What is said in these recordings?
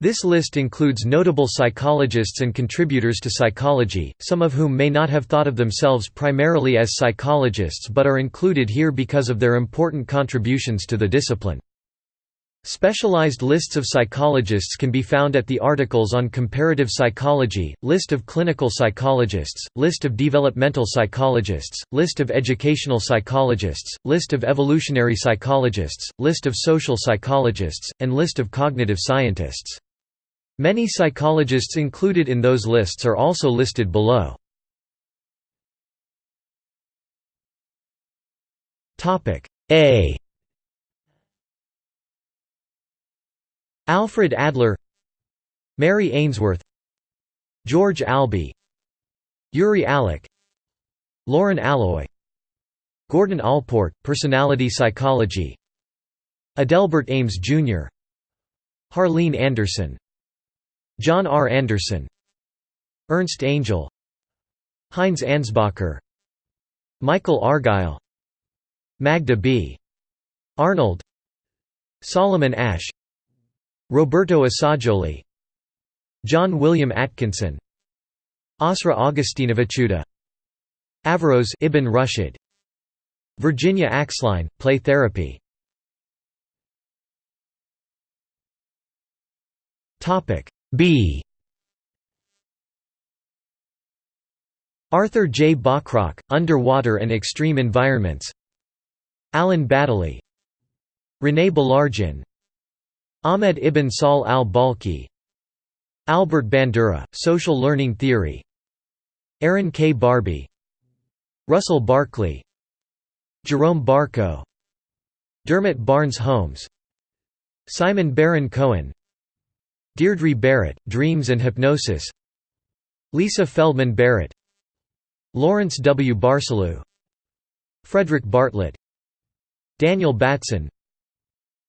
This list includes notable psychologists and contributors to psychology, some of whom may not have thought of themselves primarily as psychologists but are included here because of their important contributions to the discipline. Specialized lists of psychologists can be found at the articles on comparative psychology, list of clinical psychologists, list of developmental psychologists, list of educational psychologists, list of evolutionary psychologists, list of social psychologists, and list of cognitive scientists. Many psychologists included in those lists are also listed below. A Alfred Adler Mary Ainsworth George Albee Yuri Alec Lauren Alloy Gordon Allport, Personality Psychology Adelbert Ames, Jr. Harlene Anderson John R. Anderson Ernst Angel Heinz Ansbacher Michael Argyle Magda B. Arnold Solomon Asch Roberto Assagioli John William Atkinson Asra Augustinovichuta Averroes Ibn Rushd Virginia Axline, Play Therapy B. Arthur J. Bachrach, Underwater and Extreme Environments. Alan Baddeley René Baillargeon Ahmed ibn Sahl al-Balkhi. Albert Bandura, Social Learning Theory. Aron K. Barbey. Russell Barkley. Jerome Barkow. Dermot Barnes Holmes. Simon Baron Cohen Deirdre Barrett, Dreams and Hypnosis. Lisa Feldman Barrett. Lawrence W. Barsalou Frederick Bartlett. Daniel Batson.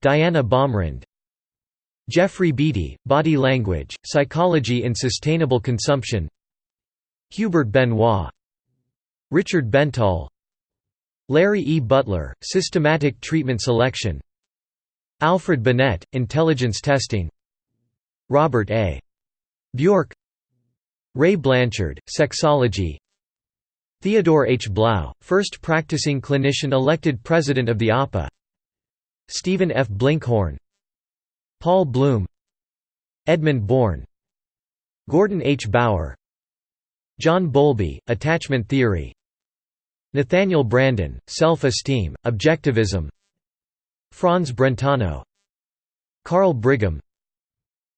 Diana Baumrind. Geoffrey Beattie, Body Language, Psychology in Sustainable Consumption. Hubert Benoit. Richard Bentall Larry E. Beutler, Systematic Treatment Selection. Alfred Binet, Intelligence Testing Robert A. Bjork Ray Blanchard, Sexology Theodore H. Blau, first practicing clinician elected president of the APA Stephen F. Blinkhorn Paul Bloom Edmund Bourne Gordon H. Bower John Bowlby, Attachment Theory Nathaniel Branden, Self-Esteem, Objectivism Franz Brentano Carl Brigham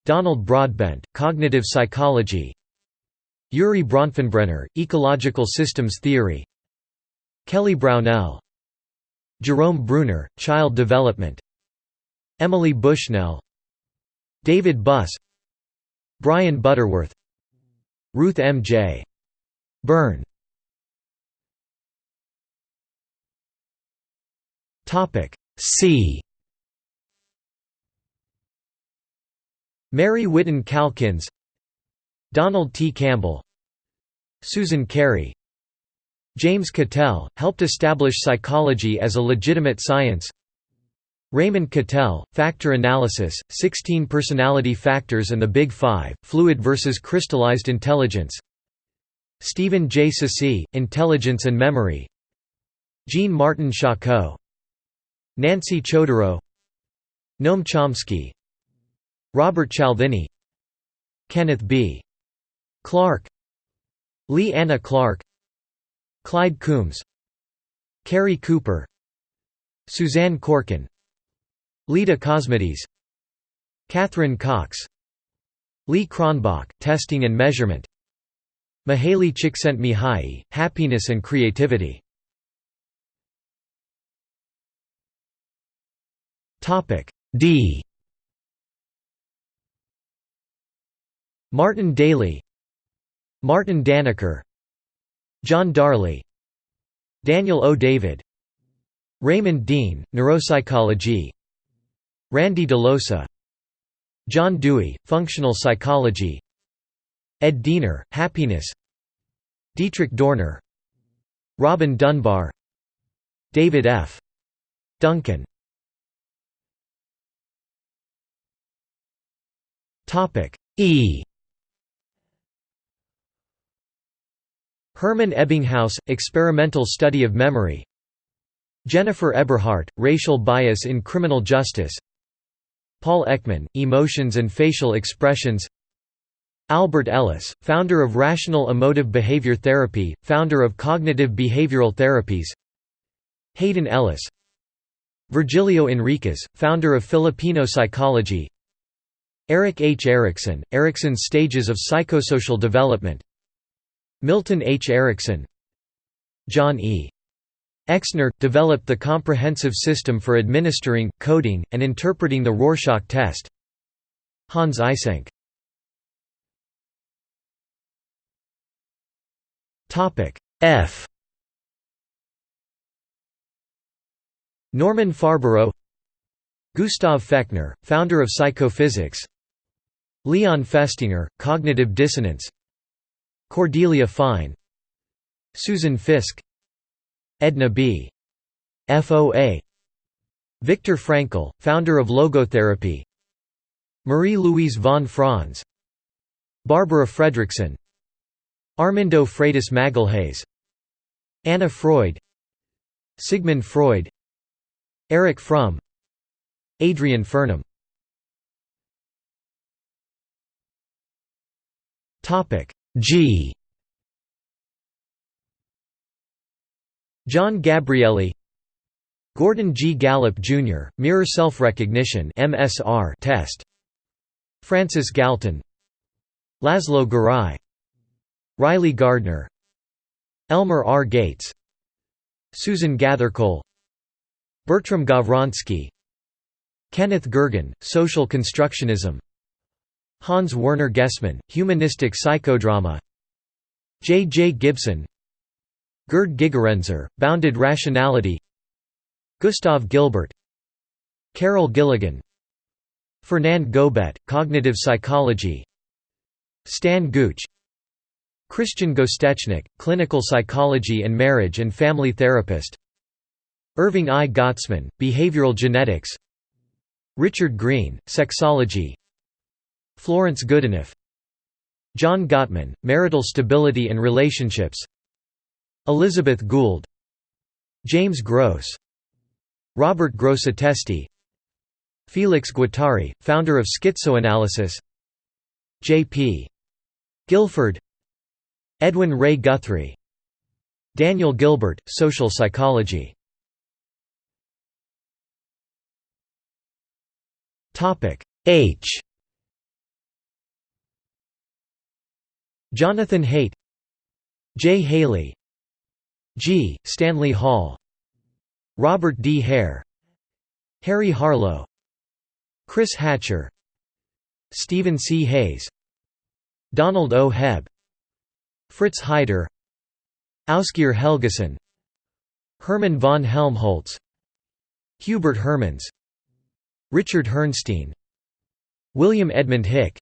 Donald Broadbent, Cognitive Psychology. Urie Bronfenbrenner, Ecological Systems Theory. Kelly Brownell Jerome Bruner, Child Development. Emily Bushnell. David Buss. Brian Butterworth. Ruth M. J. Byrne. C Mary Whiton Calkins Donald T. Campbell Susan Carey James Cattell, helped establish psychology as a legitimate science Raymond Cattell, Factor Analysis, 16 Personality Factors and the Big Five, Fluid versus Crystallized Intelligence Stephen J. Ceci, Intelligence and Memory Jean Martin Charcot Nancy Chodorow Noam Chomsky Robert Cialdini Kenneth B. Clark Lee Anna Clark Clyde Coombs Cary Cooper Suzanne Corkin Leda Cosmides Catherine Cox Lee Cronbach, Testing and Measurement Mihaly Csikszentmihalyi, Happiness and Creativity D Martin Daly Martin Danaker John Darley Daniel O. David Raymond Dean, Neuropsychology Randy DeLosa John Dewey, Functional Psychology Ed Diener, Happiness Dietrich Dorner Robin Dunbar David F. Duncan E Hermann Ebbinghaus, Experimental Study of Memory. Jennifer Eberhardt, Racial Bias in Criminal Justice. Paul Ekman, Emotions and Facial Expressions. Albert Ellis, founder of Rational Emotive Behavior Therapy, founder of Cognitive Behavioral Therapies. Hayden Ellis. Virgilio Enriquez, founder of Filipino Psychology. Erik H. Erikson, Erikson's Stages of Psychosocial Development Milton H. Erickson John E. Exner, developed the comprehensive system for administering, coding, and interpreting the Rorschach test Hans Eysenck F Norman Farberow Gustav Fechner, founder of psychophysics Leon Festinger, cognitive dissonance Cordelia Fine. Susan Fiske Edna B. FOA Viktor Frankl, founder of logotherapy. Marie-Louise von Franz. Barbara Fredrickson. Armando Freitas Magalhães Anna Freud. Sigmund Freud. Erich Fromm. Adrian Furnham G John Gabrieli Gordon G. Gallup, Jr., Mirror Self-Recognition test Francis Galton Laszlo Garai Riley Gardner Elmer R. Gates Susan Gathercole Bertram Gawronski Kenneth Gergen, Social Constructionism Hans Werner Gessmann, Humanistic Psychodrama. J. J. Gibson. Gerd Gigerenzer, Bounded Rationality. Gustav Gilbert. Carol Gilligan. Fernand Gobet, Cognitive Psychology. Stan Gooch Christian Gostechnik, Clinical Psychology and Marriage and Family Therapist. Irving I. Gottesman, Behavioral Genetics. Richard Green, Sexology Florence Goodenough John Gottman, Marital Stability and Relationships Elizabeth Gould James Gross Robert Grosseteste Felix Guattari, founder of schizoanalysis J.P. Guilford Edwin Ray Guthrie Daniel Gilbert, Social Psychology H Jonathan Haidt Jay Haley G. Stanley Hall Robert D. Hare Harry Harlow Chris Hatcher Stephen C. Hayes Donald O. Hebb Fritz Heider Ásgeir Helgason Hermann von Helmholtz Hubert Hermans Richard Herrnstein William Edmund Hick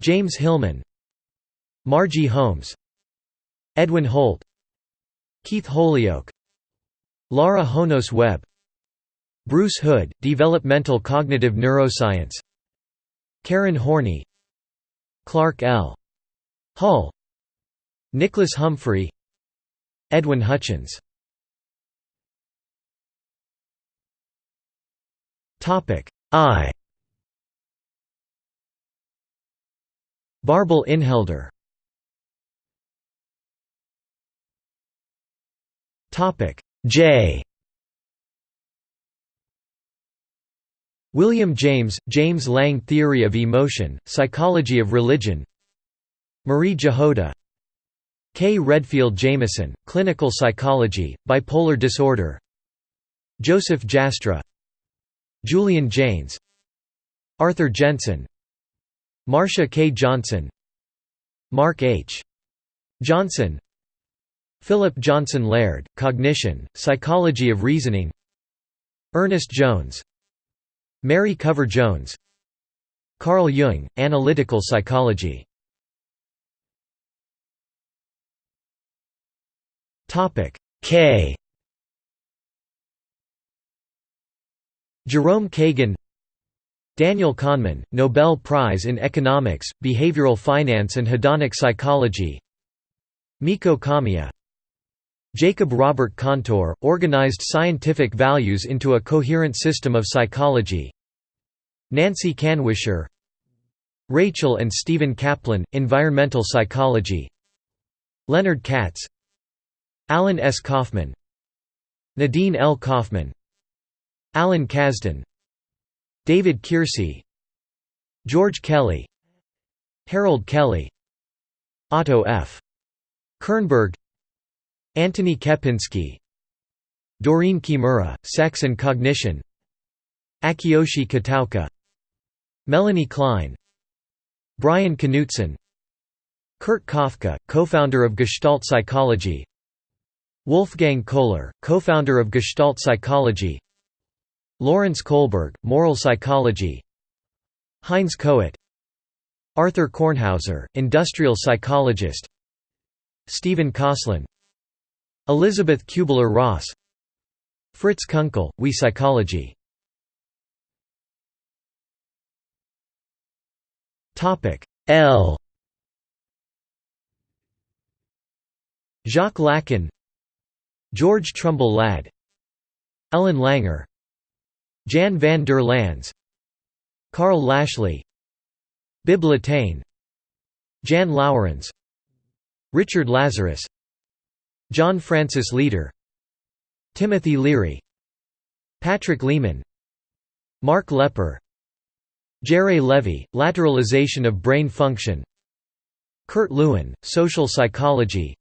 James Hillman Margie Holmes Edwin Holt Keith Holyoak Laura Honos Webb Bruce Hood, Developmental Cognitive Neuroscience Karen Horney Clark L. Hull Nicholas Humphrey Edwin Hutchins. I. Barbel Inhelder J. William James, James-Lange Theory of Emotion, Psychology of Religion. Marie Jahoda Kay Redfield Jamison, Clinical Psychology, Bipolar Disorder. Joseph Jastrow Julian Jaynes Arthur Jensen. Marcia K. Johnson. Mark H. Johnson Philip Johnson Laird, Cognition, Psychology of Reasoning. Ernest Jones. Mary Cover Jones. Carl Jung, Analytical Psychology. K. Jerome Kagan. Daniel Kahneman, Nobel Prize in Economics, Behavioral Finance and Hedonic Psychology. Miko Kamiya Jacob Robert Kantor, organized scientific values into a coherent system of psychology. Nancy Kanwisher Rachel and Stephen Kaplan, Environmental Psychology. Leonard Katz Alan S. Kaufman. Nadine L. Kaufman. Alan Kazdin. David Keirsey George Kelly. Harold Kelley. Otto F. Kernberg Antony Kepinski Doreen Kimura, Sex and Cognition Akiyoshi Kitaoka Melanie Klein Brian Knutson Kurt Koffka, co-founder of Gestalt Psychology Wolfgang Kohler, co-founder of Gestalt Psychology Lawrence Kohlberg, Moral Psychology Heinz Kohut Arthur Kornhauser, industrial psychologist Stephen Kosslyn Elizabeth Kubler-Ross Fritz Kunkel, We Psychology. L. Jacques Lacan. George Trumbull Ladd. Ellen Langer. Jan van der Lans Karl Lashley. Bibb Latané Jan Lauwerens Richard Lazarus John Francis Leader Timothy Leary Patrick Leaman Mark Lepper Jerry Levy, Lateralization of Brain Function Kurt Lewin, Social Psychology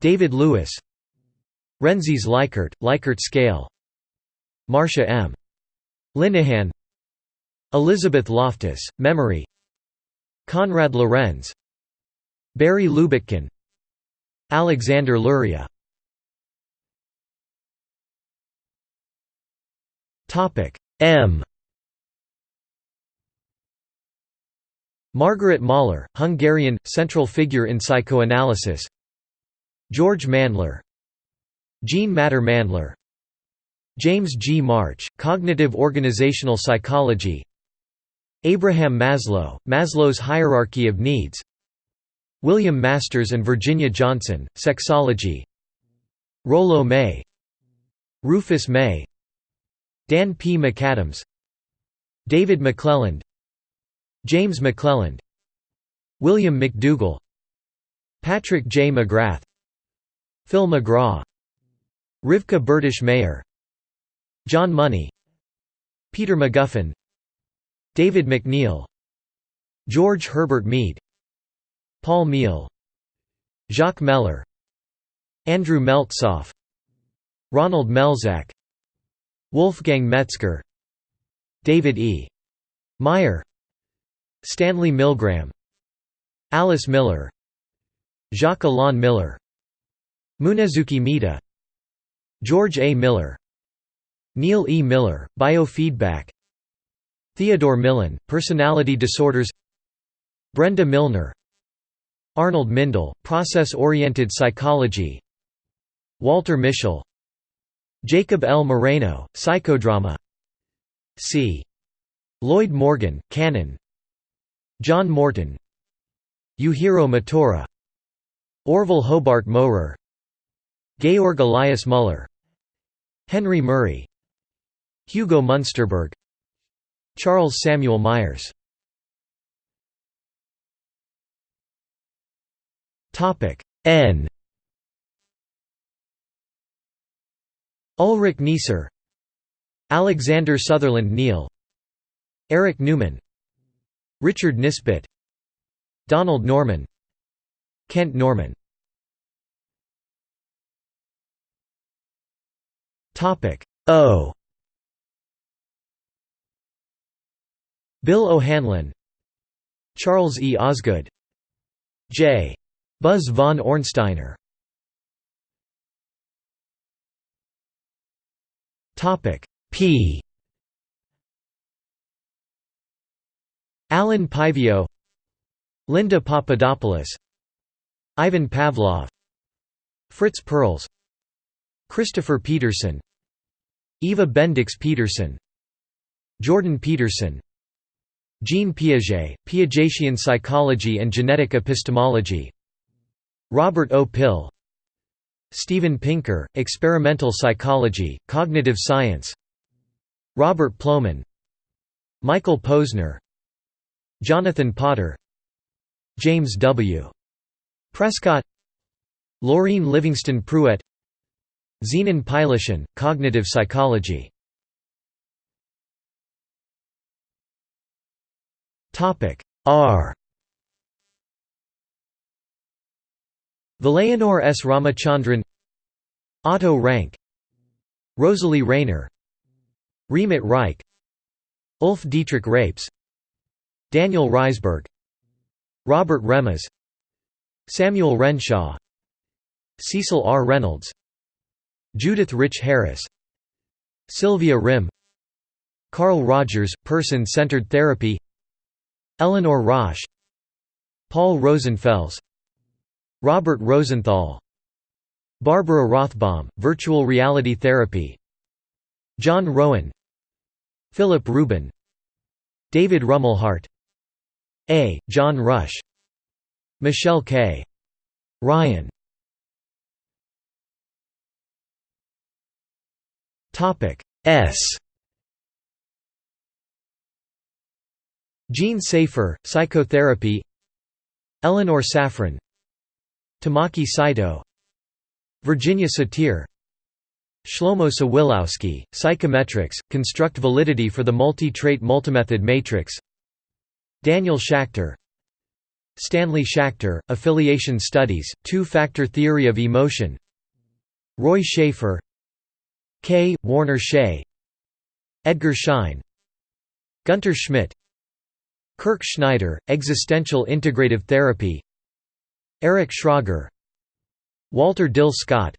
David Lewis Rensis Likert, Likert scale Marcia M. Linehan Elizabeth Loftus, Memory Konrad Lorenz Barry Lubetkin Alexander Luria. M. Margaret Mahler, Hungarian, central figure in psychoanalysis. George Mandler. Jean Matter Mandler. James G. March, Cognitive Organizational Psychology. Abraham Maslow, Maslow's Hierarchy of Needs William Masters and Virginia Johnson, Sexology. Rollo May. Rufus May. Dan P. McAdams. David McClelland. James McClelland. William McDougall. Patrick J. McGrath. Phil McGraw. Rivka Bertish Mayer. John Money. Peter McGuffin. David McNeill. George Herbert Mead Paul Meehl Jacques Mehler Andrew Meltzoff Ronald Melzack Wolfgang Metzger David E. Meyer Stanley Milgram Alice Miller Jacques Alain Miller Munezuki Mita George A. Miller Neil E. Miller, Biofeedback Theodore Millon, Personality Disorders Brenda Milner Arnold Mindell, Process-Oriented Psychology. Walter Mischel. Jacob L. Moreno, Psychodrama. C. Lloyd Morgan, Canon. John Morton. Yujiro Motora Orval Hobart Mowrer. Georg Elias Müller Henry Murray. Hugo Munsterberg. Charles Samuel Myers N Ulrich Neisser Alexander Sutherland Neill Eric Newman Richard Nisbett Donald Norman Kent Norman Topic O Bill O'Hanlon Charles E. Osgood J. Buzz von Ornsteiner. P. Alan Paivio Linda Papadopoulos Ivan Pavlov Fritz Perls Christopher Peterson Eva Bendix Peterson Jordan Peterson Jean Piaget, Piagetian psychology and genetic epistemology Robert O. Pihl Steven Pinker, experimental psychology, cognitive science Robert Plomin Michael Posner Jonathan Potter James W. Prescott Laureen Livingston Pruett Zenon Pylyshyn, Cognitive Psychology R Vilayanur S. Ramachandran Otto Rank Rosalie Rayner Remit Reich Ulf Dietrich Reips Daniel Reisberg Robert Remes Samuel Renshaw Cecil R. Reynolds Judith Rich Harris Sylvia Rimm Carl Rogers, Person-Centered Therapy Eleanor Rosch Paul Rosenfels Robert Rosenthal Barbara Rothbaum, Virtual Reality Therapy John Rowan Philip Rubin David Rumelhart A. John Rush Michelle K. Ryan S Jean Safer, Psychotherapy Eleanor Saffran Tamaki Saito Virginia Satir Shlomo Sawilowski, Psychometrics, Construct Validity for the Multi-Trait Multimethod Matrix Daniel Schacter Stanley Schachter, Affiliation Studies, Two-Factor Theory of Emotion Roy Schafer K. Warner Schaie Edgar Schein Gunter Schmidt Kirk Schneider, Existential Integrative Therapy Eric Schrager Walter Dill Scott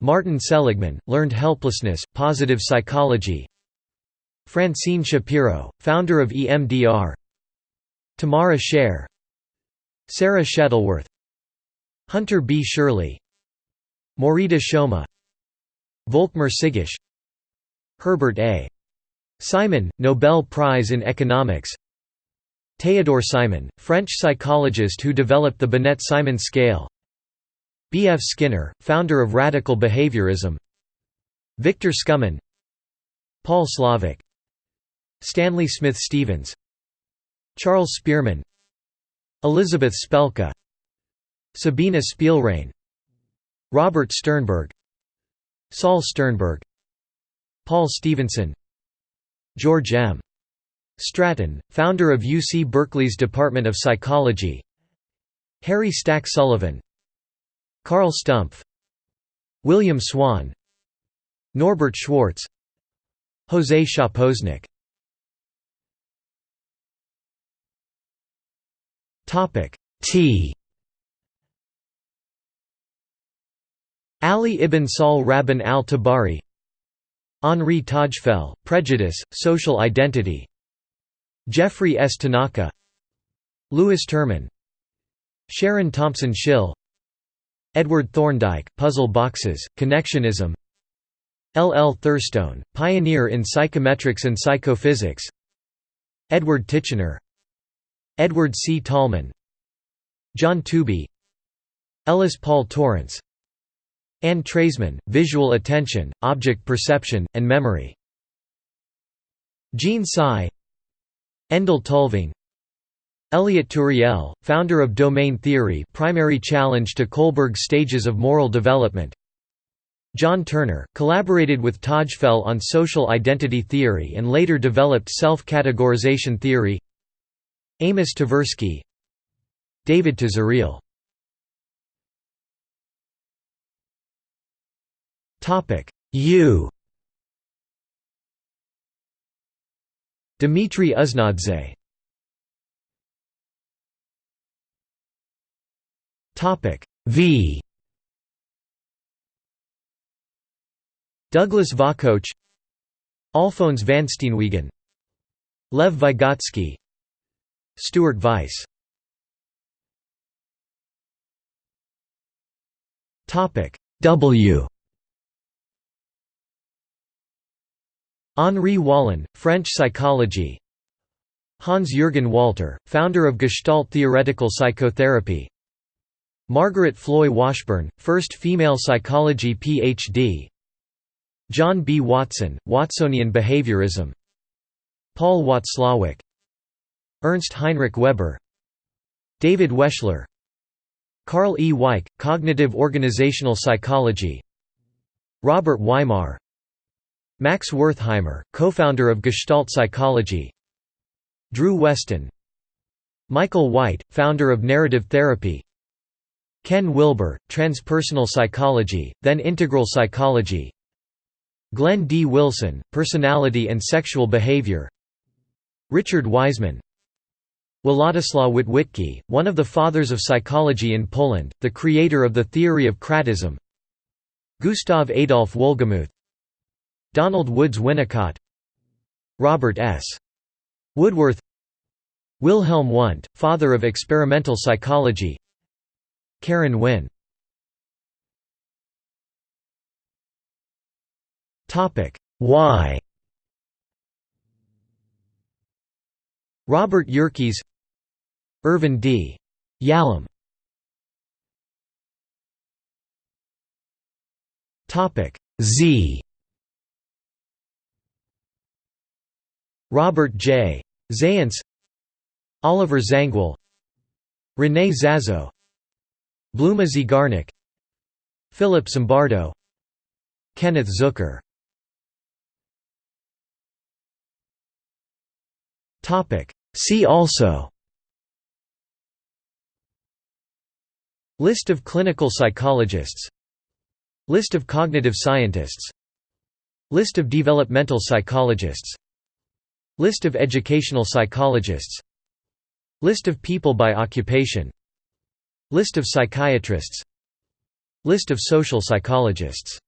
Martin Seligman, Learned Helplessness, Positive Psychology Francine Shapiro, founder of EMDR Tamara Scher Sarah Shettleworth Hunter B. Shirley Morita Shoma Volkmar Sigusch Herbert A. Simon, Nobel Prize in Economics Théodore Simon, French psychologist who developed the Binet-Simon scale. B. F. Skinner, founder of radical behaviorism. Victor Skumin Paul Slovic Stanley Smith Stevens. Charles Spearman. Elizabeth Spelke Sabina Spielrein. Robert Sternberg. Saul Sternberg. Paul Stevenson. George M. Stratton, founder of UC Berkeley's Department of Psychology. Harry Stack Sullivan. Carl Stumpf. William Swann. Norbert Schwarz. José Szapocznik T. Ali ibn Sahl Rabban al-Tabari. Henri Tajfel, Prejudice, Social Identity Jeffrey S. Tanaka Louis Terman Sharon Thompson Schill Edward Thorndike, Puzzle Boxes, Connectionism L. L. Thurstone, pioneer in psychometrics and psychophysics Edward Titchener Edward C. Tolman John Tooby Ellis Paul Torrance Anne Treisman, Visual Attention, Object Perception, and Memory. Jean Tsai Endel Tulving Elliot Turiel, founder of domain theory primary challenge to Kohlberg's stages of moral development. John Turner, collaborated with Tajfel on social identity theory and later developed self-categorization theory. Amos Tversky David Tazaril Topic U Dmitry Uznadze. Topic V. Douglas Vakoch Alphonse van Steenwegen Lev Vygotsky Stuart Weiss. Topic W Henri Wallon, French psychology. Hans-Jürgen Walter, founder of Gestalt theoretical psychotherapy. Margaret Floy Washburn, first female psychology Ph.D. John B. Watson, Watsonian behaviorism. Paul Watzlawick Ernst Heinrich Weber. David Wechsler Karl E. Weick, Cognitive Organizational Psychology. Robert Weimar Max Wertheimer, co-founder of Gestalt Psychology. Drew Westen Michael White, founder of narrative therapy. Ken Wilber, transpersonal psychology, then integral psychology. Glenn D. Wilson, personality and sexual behavior. Richard Wiseman. Władysław Witwicki, one of the fathers of psychology in Poland, the creator of the theory of kratism. Gustav Adolf Wohlgemuth Donald Woods Winnicott Robert S. Woodworth Wilhelm Wundt, father of experimental psychology Karen Wynn Why Robert Yerkes Irvin D. Yalom Z Robert J. Zajonc Oliver Zangwill René Zazzo Bluma Zeigarnik Philip Zimbardo Kenneth Zucker. See also. List of clinical psychologists. List of cognitive scientists. List of developmental psychologists List of educational psychologists. List of people by occupation. List of psychiatrists. List of social psychologists